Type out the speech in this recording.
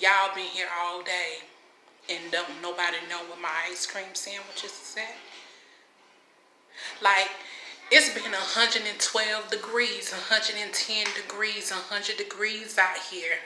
y'all been here all day and don't nobody know where my ice cream sandwiches is at. Like, it's been 112 degrees, 110 degrees, 100 degrees out here